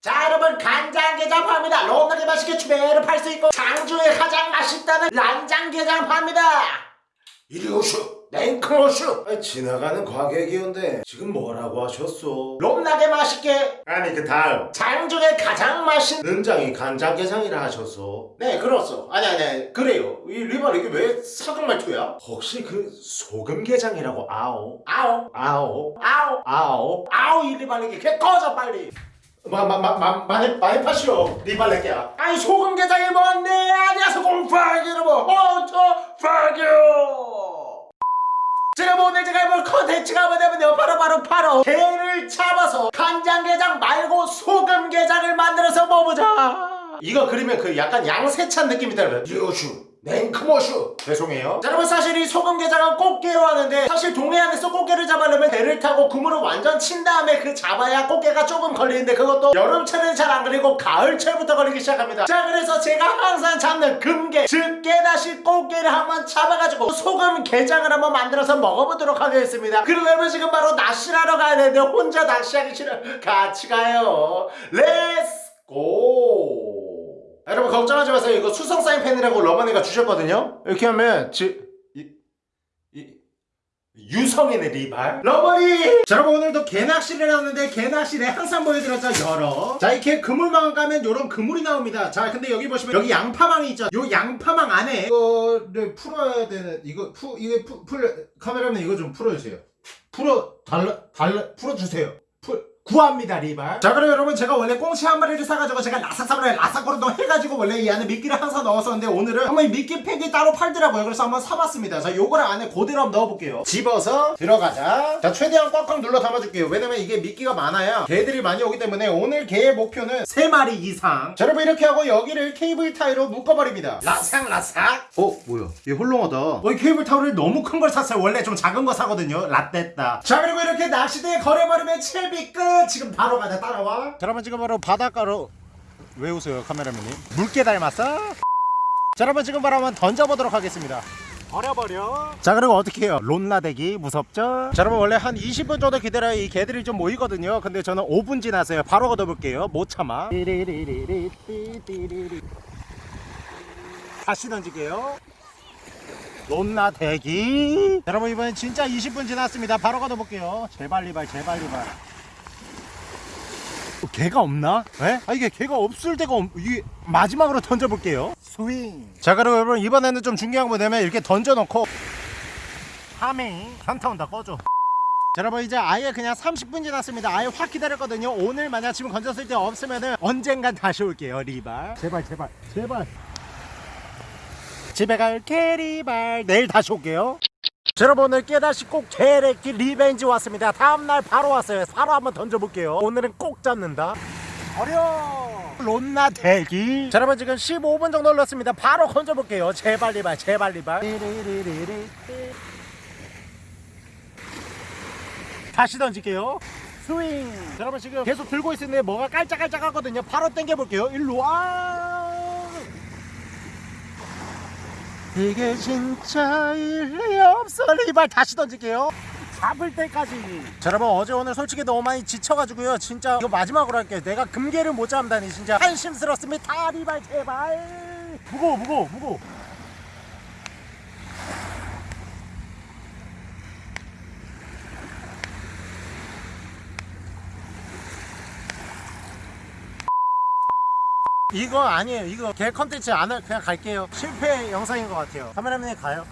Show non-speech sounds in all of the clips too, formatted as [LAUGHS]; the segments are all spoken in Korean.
자 여러분 간장게장 파입니다. 로나게 맛있게 추배를 팔 수 있고 장중에 가장 맛있다는 란장게장 파입니다. 이리 냉큼 오슈. 아니, 지나가는 과객이온데 지금 뭐라고 하셨소? 롬나게 맛있게. 아니 그 다음. 장중에 가장 맛있는 능장이 간장게장이라 하셨소? 네 그렇소. 아니 아니 아니 그래요. 이 리발 이게 왜 사극 말투야? 혹시 그 소금게장이라고 아오? 아오. 아오? 아오. 아오? 아우 이 리발 이게 개 꺼져 빨리 마마마마 많이 많이 파시오. 리발레게야 아니 소금 게장이 뭔데 아니야 소금파기 여러분. 어저 파기요? 제가 뭐 오늘 제가 해볼 컨텐츠가 뭐냐면요. 바로 바로 바로 게를 잡아서 간장게장 말고 소금게장을 만들어서 먹어보자. 이거 그리면 그 약간 양세찬 느낌이 들어요. 유슈 냉크모슈 죄송해요. 자, 여러분 사실 이 소금게장은 꽃게로 하는데 사실 동해안에서 꽃게를 잡으려면 배를 타고 그물을 완전 친 다음에 그 잡아야 꽃게가 조금 걸리는데 그것도 여름철은 잘 안 걸리고 가을철부터 걸리기 시작합니다. 자 그래서 제가 항상 잡는 금게 즉 깨다시 꽃게를 한번 잡아가지고 소금게장을 한번 만들어서 먹어보도록 하겠습니다. 그러려면 지금 바로 낚시를 하러 가야 되는데 혼자 낚시하기 싫어. 같이 가요. Let's go 여러분 걱정하지 마세요. 이거 수성 사인펜이라고 러머니가 주셨거든요. 이렇게 하면 이, 유성이네 리발. 러머니! 자 여러분 오늘도 개낚시를 하는데 개낚시를 항상 보여드렸죠 열어 자 이렇게 그물망을 까면 요런 그물이 나옵니다. 자 근데 여기 보시면 여기 양파망이 있죠. 요 양파망 안에 이거를 풀어야 되는 이거 푸 이게 푸, 풀 카메라맨 이거 좀 풀어주세요. 풀어 달라 달라 풀어주세요. 풀 구합니다 리발. 자 그럼 여러분 제가 원래 꽁치 한 마리를 사가지고 제가 라삭사브라에 라삭거르동 해가지고 원래 이 안에 미끼를 항상 넣었었는데 오늘은 한번 이 미끼 팩이 따로 팔더라고요. 그래서 한번 사봤습니다. 자 요거를 안에 그대로 한번 넣어볼게요. 집어서 들어가자. 자 최대한 꽉꽉 눌러 담아줄게요. 왜냐면 이게 미끼가 많아야 개들이 많이 오기 때문에 오늘 개의 목표는 3마리 이상. 자 여러분 이렇게 하고 여기를 케이블 타이로 묶어버립니다. 라삭 라삭. 어 뭐야? 얘 홀렁하다. 어, 이 케이블 타이를 너무 큰 걸 샀어요. 원래 좀 작은 거 사거든요. 라떼다. 자, 그리고 이렇게 낚시대에 걸어버리면 채비 끝. 지금 바로 가자. 따라와. 자, 여러분 지금 바로 바닷가로 왜 웃어요, 카메라맨님? 물개 닮았어? 자, 여러분 지금 바로 한번 던져보도록 하겠습니다. 버려버려. 자, 그리고 어떻게 해요? 론나대기 무섭죠? 자, 여러분 원래 한 20분 정도 기다려야 이 개들이 좀 모이거든요. 근데 저는 5분 지났어요. 바로 걷어볼게요. 못 참아. 다시 던질게요. 론나 대기 여러분 이번엔 진짜 20분 지났습니다 바로 걷어볼게요 제발 리발 제발 리발 어, 개가 없나? 에? 아 이게 개가 없을 때가 없... 이게 마지막으로 던져볼게요. 스윙. 자 그리고 여러분 이번에는 좀 중요한 거 뭐냐면 이렇게 던져놓고. 하밍. 현타 온다 꺼줘. 자, 여러분 이제 아예 그냥 30분 지났습니다. 아예 확 기다렸거든요. 오늘 만약 지금 건졌을 때 없으면은 언젠간 다시 올게요 리발. 제발 제발 제발. 집에 갈 캐리발. 내일 다시 올게요. 자, 여러분 오늘 깨다시 꼭 개레키 revenge 왔습니다. 다음날 바로 왔어요. 바로 한번 던져볼게요. 오늘은 꼭 잡는다. 어려! 론나 대기. 자 여러분 지금 15분 정도 흘렀습니다. 바로 건져볼게요. 제발 리발 제발 리발. 다시 던질게요. 스윙. 자, 여러분 지금 계속 들고 있는데 뭐가 깔짝깔짝 하거든요. 바로 당겨볼게요. 일로 와 이게 진짜 일리 없어 리발 다시 던질게요. 잡을 때까지. 자, 여러분 어제 오늘 솔직히 너무 많이 지쳐가지고요. 진짜 이거 마지막으로 할게요. 내가 금괴를 못 잡다니 진짜. 한심스럽습니다. 리발 제발. 무거워 무거워 무거워 이거 아니에요. 이거 개 컨텐츠 안 할 그냥 갈게요. 실패 영상인 것 같아요. 카메라맨이 가요.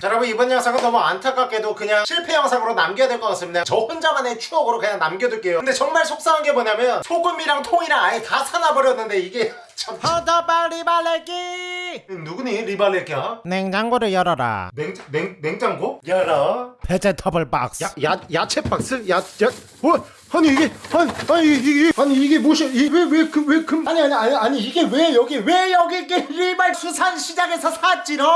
자 여러분 이번 영상은 너무 안타깝게도 그냥 실패 영상으로 남겨야 될 것 같습니다. 저 혼자만의 추억으로 그냥 남겨둘게요. 근데 정말 속상한 게 뭐냐면 소금이랑 통이랑 아예 다 사놔버렸는데 이게 [LAUGHS] 참. 허더바 리발레기 누구니? 리발레기야? 냉장고를 열어라. 냉, 냉, 냉장고? 열어. vegetable box. 야, 야, 야채 박스? 야, 야, 뭐, 아니 이게, 아니, 아니 이게, 아니 이게 무엇이, 이왜왜그왜 금, 아니 아니 아니 아니 이게 왜 여기 왜 여기 리발 수산시장에서 샀지롱?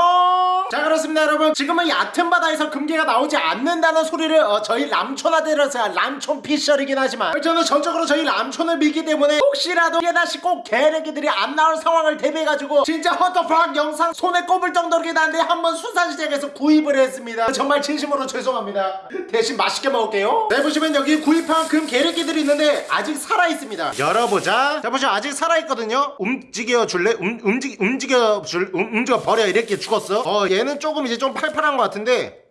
자 그렇습니다 여러분. 지금은 얕은 바다에서 금괴가 나오지 않는다는 소리를 어, 저희 람촌아들에서 람촌 피셔이긴 하지만 저는 전적으로 저희 람촌을 믿기 때문에 혹시라도 깨다시 꼭 개래기들이 안 나올 상황을 대비해가지고 진짜 허터팍 영상 손에 꼽을 정도로긴 한데 한번 수산시장에서 구입을 했습니다. 정말 진심으로 죄송합니다. 대신 맛있게 먹을게요. 네 보시면 여기 구입한 금금 계륵기들이 있는데 아직 살아있습니다. 열어보자. 자 보시면 아직 살아있거든요. 움직여 줄래? 움, 움직, 움직여 줄 움, 움직여 버려. 이렇게 죽었어. 어 얘는 조금 이제 좀 팔팔한 것 같은데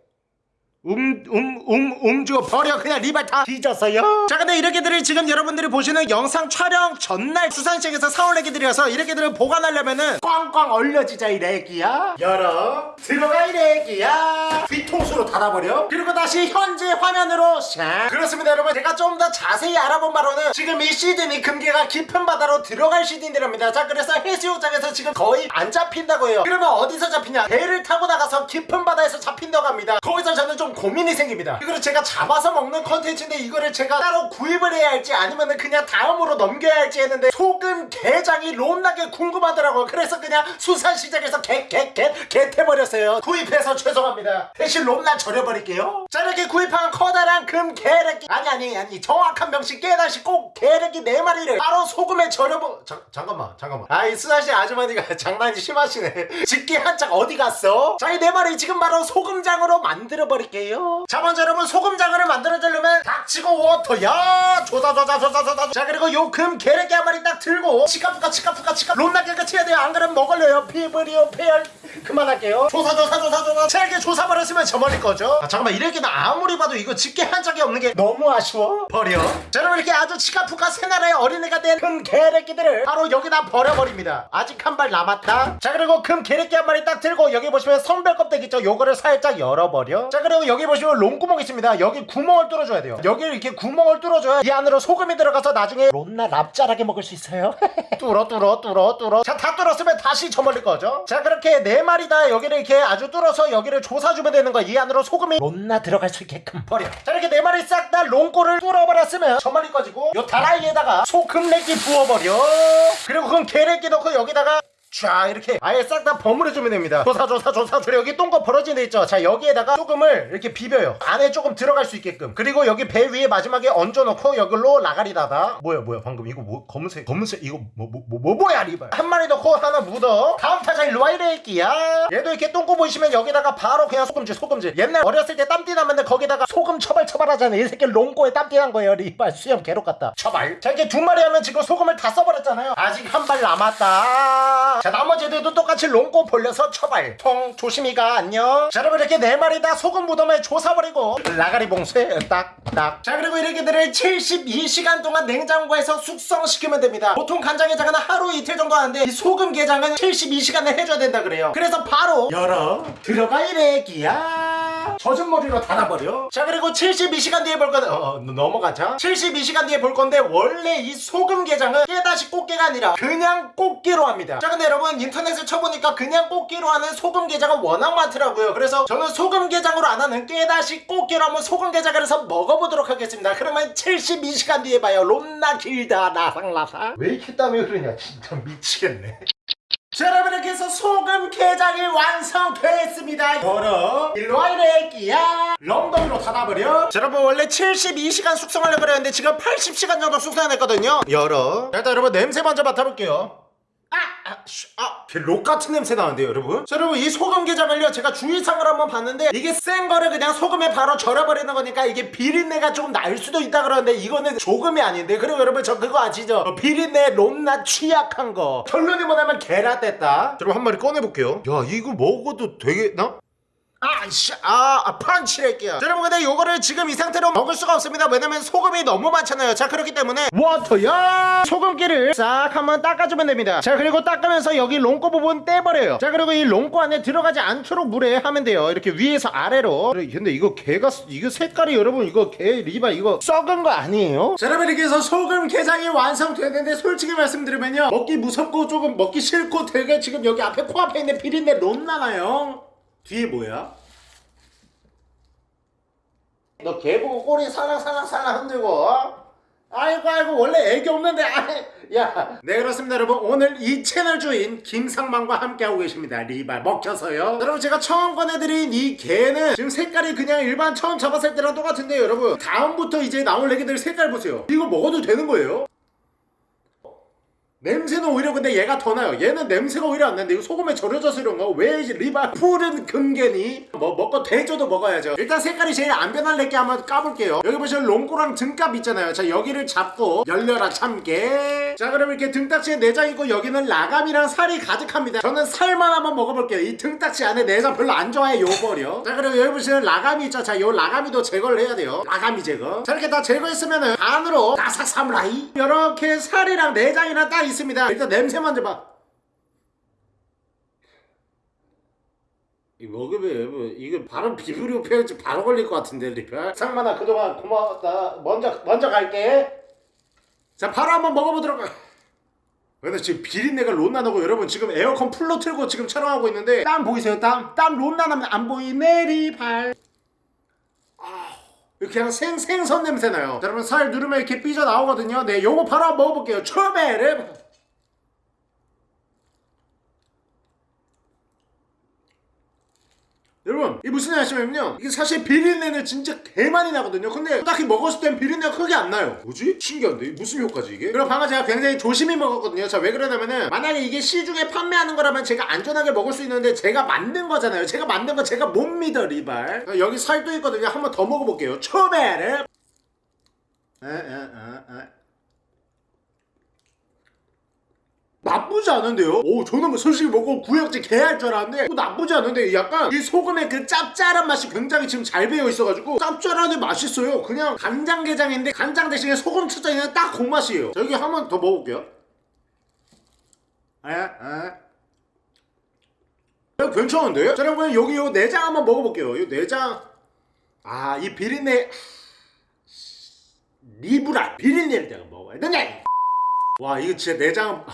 음, 음, 음, 움직여 버려. 그냥 리발 다 뒤졌어요. 자, 근데 이렇게들을 지금 여러분들이 보시는 영상 촬영 전날 수산시장에서 사올 애기들이어서 이렇게들을 보관하려면은 꽝꽝 얼려지자 이 래기야. 열어. 들어가 이 래기야. 뒤통수로 닫아버려. 그리고 다시 현재 화면으로 샥. 그렇습니다, 여러분. 제가 좀 더 자세히 알아본 바로는 지금 이 시즌이 금괴가 깊은 바다로 들어갈 시즌이랍니다. 자, 그래서 해수욕장에서 지금 거의 안 잡힌다고 해요. 그러면 어디서 잡히냐? 배를 타고 나가서 깊은 바다에서 잡힌다고 합니다. 거기서 저는 좀 고민이 생깁니다. 이거를 제가 잡아서 먹는 컨텐츠인데 이거를 제가 따로 구입을 해야 할지 아니면은 그냥 다음으로 넘겨야 할지 했는데 소금 게장이 롬나게 궁금하더라고요. 그래서 그냥 수산시장에서 get get get get해버렸어요. 구입해서 죄송합니다. 대신 롬나 절여버릴게요. 자 이렇게 구입한 커다란 금 게르기 아니 아니 아니 정확한 명칭 깨다시 꼭 게르기 네 마리를 바로 소금에 절여버 자, 잠깐만 잠깐만 아이 수산시 아주머니가 [LAUGHS] 장난이 심하시네 [LAUGHS] 집게 한짝 어디 갔어? 자이 네 마리 지금 바로 소금장으로 만들어 버릴게 요. 자 먼저 여러분 소금장어를 만들어주려면 닥치고 워터야 조사 조사 조사 조사 자 그리고 요금 게르기 한 마리 딱 들고 치카푸카 치카푸카 치카 롬나게가 치야 돼요. 안 그러면 먹을래요? 피부리오 페열 그만할게요. 조사 조사 조사 조사. 잘게 조사 버렸으면 저 멀리 거죠 아 잠깐만 이렇게 나 아무리 봐도 이거 집게 한 짝이 없는 게 너무 아쉬워. 버려. 자 여러분 이렇게 아주 치카푸카 새 나라의 어린애가 된금 게르기들을 바로 여기다 버려버립니다. 아직 한 발 남았다. 자 그리고 금 게르기 한 마리 딱 들고 여기 보시면 성별 껍데기 있죠? 요거를 살짝 열어버려. 자 그리고 여기 보시면 롱구멍 있습니다. 여기 구멍을 뚫어줘야 돼요. 여기 이렇게 구멍을 뚫어줘야 이 안으로 소금이 들어가서 나중에 롬나 납작하게 먹을 수 있어요. [LAUGHS] 뚫어 뚫어 뚫어 뚫어. 자 다 뚫었으면 다시 저 멀리 거죠 자 그렇게 네 마리 다 여기를 이렇게 아주 뚫어서 여기를 조사주면 되는 거야. 이 안으로 소금이 롬나 들어갈 수 있게끔 버려. 자 이렇게 네 마리 싹 다 롱꼬를 뚫어버렸으면 저 멀리 꺼지고 요 다라이에다가 소금 렉기 부어버려. 그리고 그건 게렉기 넣고 여기다가 쫙 이렇게 아예 싹 다 버무려주면 됩니다. 조사 조사 조사 조사 여기 똥거 벌어진 데 있죠? 자 여기에다가 소금을 이렇게 비벼요. 안에 조금 들어갈 수 있게끔. 그리고 여기 배 위에 마지막에 얹어놓고 여기로 라가리 닫아 뭐야 뭐야 방금 이거 뭐 검은색 검은색 이거 뭐 뭐 뭐 뭐, 뭐 야 리발. 한 마리 넣고 하나 묻어. 다음 타자 일로 와 이래끼야. 얘도 이렇게 똥꼬 보이시면 여기다가 바로 그냥 소금질 소금질. 옛날 어렸을 때 땀띠 나면 거기다가 소금 처발 처발 하잖아 이 새끼 롱꼬에 땀띠 난 거예요 리발. 수염 괴롭 같다. 처발. 자 이렇게 두 마리 하면 지금 소금을 다 써버렸잖아요. 아직 한 발 남았다 자 나머지 애들도 똑같이 롱꼬 벌려서 처발. 통 조심히가 안녕. 자 여러분 이렇게 네 마리 다 소금 무덤에 조사버리고. 라가리 봉쇄 딱딱. 자 그리고 이렇게들을 72시간 동안 냉장고에서 숙성시키면 됩니다. 보통 간장게장은 하루 이틀 정도 하는데 이 소금 게장은 72시간을 해줘야 된다 그래요. 그래서 바로 열어. 들어가 이래기야 젖은 머리로 닫아버려? 자 그리고 72시간 뒤에 볼 건데 어, 어 넘어가자. 72시간 뒤에 볼 건데 원래 이 소금 게장은 깨다시 꽃게가 아니라 그냥 꽃게로 합니다. 자 근데 여러분 인터넷을 쳐보니까 그냥 꽃게로 하는 소금 게장은 워낙 많더라고요. 그래서 저는 소금 게장으로 안 하는 깨다시 꽃게로 한번 소금 게장을 해서 먹어보도록 하겠습니다. 그러면 72시간 뒤에 봐요. 롬나 길다 나상나상. 왜 이렇게 땀이 흐르냐? 진짜 미치겠네 자 여러분 이렇게 해서 소금 게장이 완성됐습니다. 열어 일로와 이래끼야. 런던으로 닫아버려. 자 여러분 원래 72시간 숙성하려고 그랬는데 지금 80시간 정도 숙성해냈거든요. 열어. 자, 일단 여러분 냄새 먼저 맡아볼게요 아, 아, 록 같은 냄새 나는데요, 여러분? 자, 여러분, 이 소금 게장을요, 제가 주의사항을 한번 봤는데, 이게 센 거를 그냥 소금에 바로 절여버리는 거니까, 이게 비린내가 조금 날 수도 있다 그러는데, 이거는 조금이 아닌데, 그리고 여러분, 저 그거 아시죠? 어, 비린내 롬나 취약한 거. 결론이 뭐냐면, 계란됐다. 여러분, 한 마리 꺼내볼게요. 야, 이거 먹어도 되겠나? 아, 씨, 아, 아 펀치랄게요. 자, 여러분, 근데 요거를 지금 이 상태로 먹을 수가 없습니다. 왜냐면 소금이 너무 많잖아요. 자, 그렇기 때문에 워터야 소금기를 싹 한번 닦아주면 됩니다. 자, 그리고 닦으면서 여기 롱꼬 부분 떼버려요. 자, 그리고 이 롱꼬 안에 들어가지 않도록 물에 하면 돼요. 이렇게 위에서 아래로. 근데 이거 개가 이거 색깔이 여러분 이거 개 리바 이거 썩은 거 아니에요? 자, 여러분 이렇게 해서 소금 게장이 완성됐는데 솔직히 말씀드리면요 먹기 무섭고 조금 먹기 싫고 되게 지금 여기 앞에 코앞에 있는 비린내 롬 나나요? 뒤에 뭐야? 너 개 보고 꼬리 살랑살랑살랑 흔들고 어? 아이고 아이고 원래 애기 없는데 아이 야. 네 그렇습니다 여러분 오늘 이 채널 주인 김상만과 함께하고 계십니다 리발 먹혀서요 여러분 제가 처음 꺼내드린 이 개는 지금 색깔이 그냥 일반 처음 잡았을 때랑 똑같은데 다음부터 이제 나올 애기들 색깔 보세요 이거 먹어도 되는 거예요? 냄새는 오히려 근데 얘가 더 나요. 얘는 냄새가 오히려 안 나는데 이거 소금에 절여져서 이런 거왜 리바 푸른 금괴니? 뭐 먹고 대줘도 먹어야죠. 일단 색깔이 제일 안 변할 래 게 한번 까볼게요. 여기 보시면 롱꼬랑 등갑 있잖아요. 자 여기를 잡고 열려라 참깨. 자 그럼 이렇게 등딱지에 내장 있고 여기는 라감이랑 살이 가득합니다. 저는 살만 한번 먹어볼게요. 이 등딱지 안에 내장 별로 안 좋아해 요 버려. 자 그리고 여기 보시면 라감이 있죠. 자요 라감이도 제거를 해야 돼요. 라감이 제거. 자 이렇게 다 제거했으면은 반으로 다사 사무라이. 이렇게 살이랑 내장이랑 딱 있습니다. 일단 냄새 먼저 봐. 이 먹으면 뭐 이거 바로 비브리오 페어지 바로 걸릴 것 같은데 리펠 상만아 그동안 고마웠다. 먼저 먼저 갈게. 자 바로 한번 먹어보도록 하- 근데 지금 비린내가 론나 나고 여러분 지금 에어컨 풀로 틀고 지금 촬영하고 있는데 땀 보이세요? 땀? 땀 론나 나면 안 보이네 리팔 아, 그냥 생, 생선 냄새 나요. 자, 여러분 살 누르면 이렇게 삐져 나오거든요. 네 요거 바로 한번 먹어볼게요. 초베르 여러분 이게 무슨 말씀이냐면요. 이게 사실 비린내는 진짜 개 많이 나거든요. 근데 딱히 먹었을 땐 비린내가 크게 안 나요. 뭐지? 신기한데? 무슨 효과지 이게? 그리고 방금 제가 굉장히 조심히 먹었거든요. 자 왜 그러냐면은 만약에 이게 시중에 판매하는 거라면 제가 안전하게 먹을 수 있는데 제가 만든 거잖아요. 제가 만든 거 제가 못 믿어 리발. 자, 여기 살도 있거든요. 한번 더 먹어볼게요. 초베르. 에에에에 나쁘지 않은데요? 오 저는 뭐 솔직히 먹고 구역질 개할 줄 알았는데 뭐 나쁘지 않은데 약간 이 소금의 그 짭짤한 맛이 굉장히 지금 잘 배어 있어가지고 짭짤하게 맛있어요 그냥 간장게장인데 간장 대신에 소금 있는 딱그 맛이에요 자, 여기 한 번 더 먹어볼게요 에? 에? 야, 괜찮은데? 자 여러분 여기 요 내장 한번 먹어볼게요 요 내장 아 이 비린내 리브라 비린내를 내가 먹어야 되냐 와 이거 진짜 내장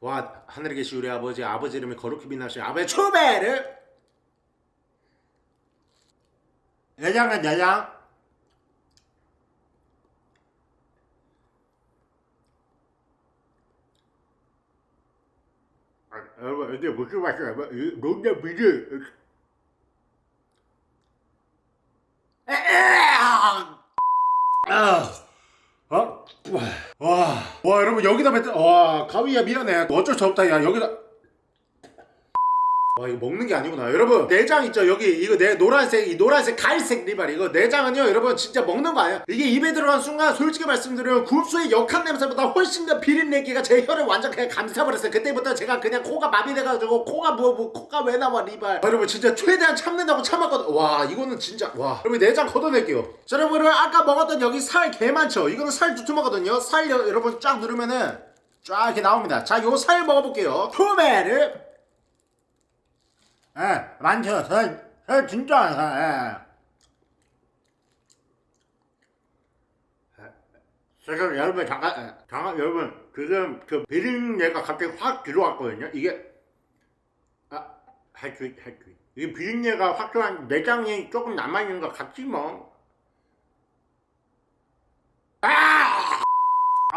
와 하늘에 계신 우리 아버지 아버지 이름이 거룩히 빛나신 아버지 초베르 내장은 내장. 아, 여러분 이게 무슨 맛이야 론나 비리 아 어? 와, 와, 여러분 여기다 뱉, 와, 가위야 미안해. 어쩔 수 없다, 야 여기다. 와, 이거 먹는 게 아니구나. 여러분 내장 있죠? 여기 이거 내 노란색, 이 노란색 갈색 리발 이거 내장은요, 여러분 진짜 먹는 거 아니야? 이게 입에 들어간 순간 솔직히 말씀드리면 굴소의 역한 냄새보다 훨씬 더 비린내기가 제 혀를 완전 그냥 감싸버렸어요. 그때부터 제가 그냥 코가 마비돼가지고 코가 뭐, 뭐 코가 왜 나와 리발. 여러분 진짜 최대한 참는다고 참았거든. 와, 이거는 진짜 와. 여러분 내장 걷어낼게요. 자, 여러분 아까 먹었던 여기 살 개 많죠? 이거는 살 두툼하거든요. 살 여, 여러분 쫙 누르면은 쫙 이렇게 나옵니다. 자, 요 살 먹어볼게요. 토메르. 예, 많죠. 살, 살 진짜 안 사. 예. 지금 여러분 잠깐 예, 잠깐 여러분 지금 그 비린내가 갑자기 확 들어왔거든요. 이게 아 할수 있 할수 있. 이 비린내가 확 들어왔 내장이 조금 남아 있는 것 같지 뭐.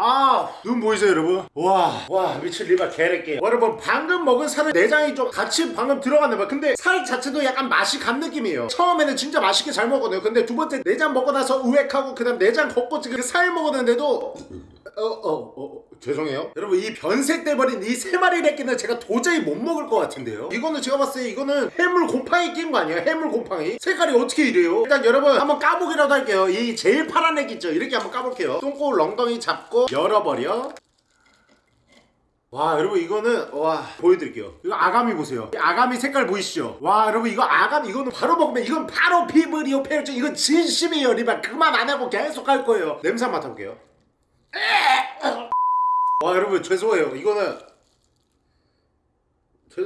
아, 눈 보이세요, 여러분? 와, 와, 미친 리바 개래게. 여러분, 방금 먹은 살은 내장이 좀 같이 방금 들어갔나 봐. 근데 살 자체도 약간 맛이 간 느낌이에요. 처음에는 진짜 맛있게 잘 먹었네요. 근데 두 번째 내장 먹고 나서 우웩하고 그 다음 내장 걷고 지금 그살 먹었는데도 어, 어, 어, 죄송해요. 여러분, 이 변색돼버린 이 세 마리 래끼는 제가 도저히 못 먹을 것 같은데요? 이거는 제가 봤을 때 이거는 해물 곰팡이 낀 거 아니에요? 해물 곰팡이? 색깔이 어떻게 이래요? 일단 여러분, 한번 까보기라도 할게요. 이 제일 파란 렉 있죠? 이렇게 한번 까볼게요. 똥꼬 렁덩이 잡고 열어버려. 와 여러분 이거는 와 보여드릴게요 이거 아가미 보세요 이 아가미 색깔 보이시죠 와 여러분 이거 아가미 이거는 바로 먹으면 이건 바로 피부리오 페르죠 이건 진심이에요 리발 그만 안 하고 계속 할 거예요 냄새 맡아볼게요 와 여러분 죄송해요 이거는 죄...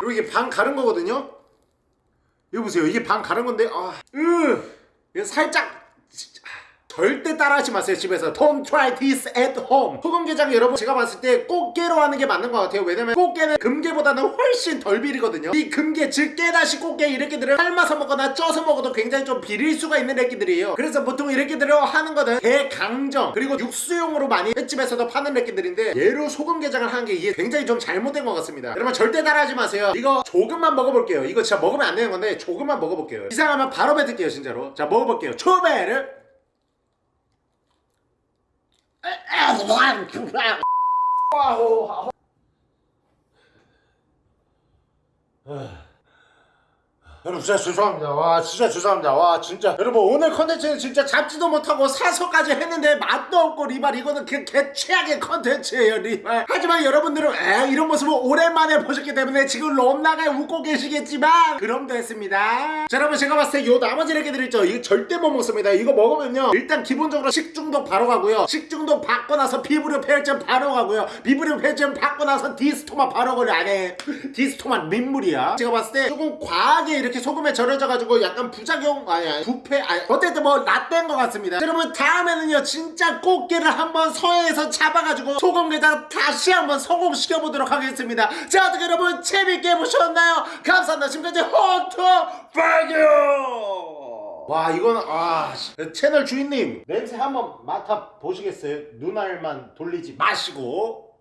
그리고 이게 반 가른 거거든요 이거 보세요 이게 반 가른 건데 아, 으, 이거 살짝. 절대 따라하지 마세요 집에서. Don't try this at home. 소금게장 여러분 제가 봤을 때 꽃게로 하는 게 맞는 것 같아요. 왜냐면 꽃게는 금게보다는 훨씬 덜 비리거든요. 이 금게 즉 깨다시 꽃게 이렇게들을 삶아서 먹거나 쪄서 먹어도 굉장히 좀 비릴 수가 있는 래끼들이에요. 그래서 보통 이렇게들을 하는 거는 대강정 그리고 육수용으로 많이 횟집에서도 파는 래끼들인데 얘로 소금게장을 하는 게 이게 굉장히 좀 잘못된 것 같습니다. 여러분 절대 따라하지 마세요. 이거 조금만 먹어볼게요. 이거 진짜 먹으면 안 되는 건데 조금만 먹어볼게요. 이상하면 바로 뱉을게요 진짜로. 자 먹어볼게요. 초베르 哎，怎么还不？哇哦，好。哎。 여러분 진짜 죄송합니다. 와 진짜 죄송합니다. 와 진짜 여러분 오늘 컨텐츠는 진짜 잡지도 못하고 사서까지 했는데 맛도 없고 리발 이거는 그 개최악의 컨텐츠예요 리발. 하지만 여러분들은 에 이런 모습을 오랜만에 보셨기 때문에 지금 롬나게 웃고 계시겠지만 그럼 됐습니다. 자 여러분 제가 봤을 때 요 나머지 이렇게 드렸죠. 이거 절대 못 먹습니다. 이거 먹으면요 일단 기본적으로 식중독 바로 가고요. 식중독 받고 나서 피부류 폐혈증 바로 가고요. 피부류 폐혈증 받고 나서 디스토마 바로 걸려 안에 디스토마 민물이야. 제가 봤을 때 조금 과하게 이렇게 소금에 절여져 가지고 약간 부작용 아니 아니 부패 아니 어쨌든 뭐 라떼인 것 같습니다. 자, 여러분 다음에는요 진짜 꽃게를 한번 서해에서 잡아가지고 소금에다 다시 한번 성공시켜 보도록 하겠습니다. 자 어떻게 여러분 재밌게 보셨나요? 감사합니다. 지금까지 호토 파교. 와 이거는 아 씨. 채널 주인님 냄새 한번 맡아 보시겠어요? 눈알만 돌리지 마시고